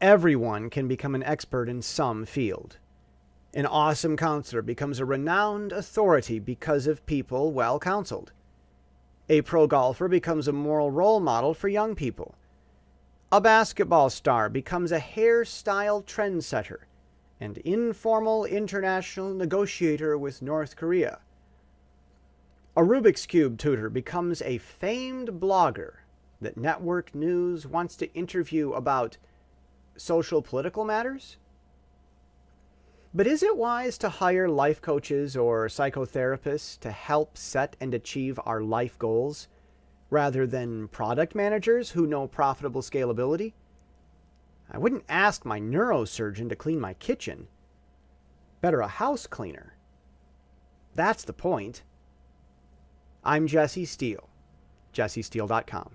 Everyone can become an expert in some field. An awesome counselor becomes a renowned authority because of people well counseled. A pro golfer becomes a moral role model for young people. A basketball star becomes a hairstyle trendsetter and informal international negotiator with North Korea. A Rubik's Cube tutor becomes a famed blogger that network news wants to interview about social political matters? But is it wise to hire life coaches or psychotherapists to help set and achieve our life goals rather than product managers who know profitable scalability? I wouldn't ask my neurosurgeon to clean my kitchen. Better a house cleaner. That's the point. I'm Jesse Steele, jessesteele.com.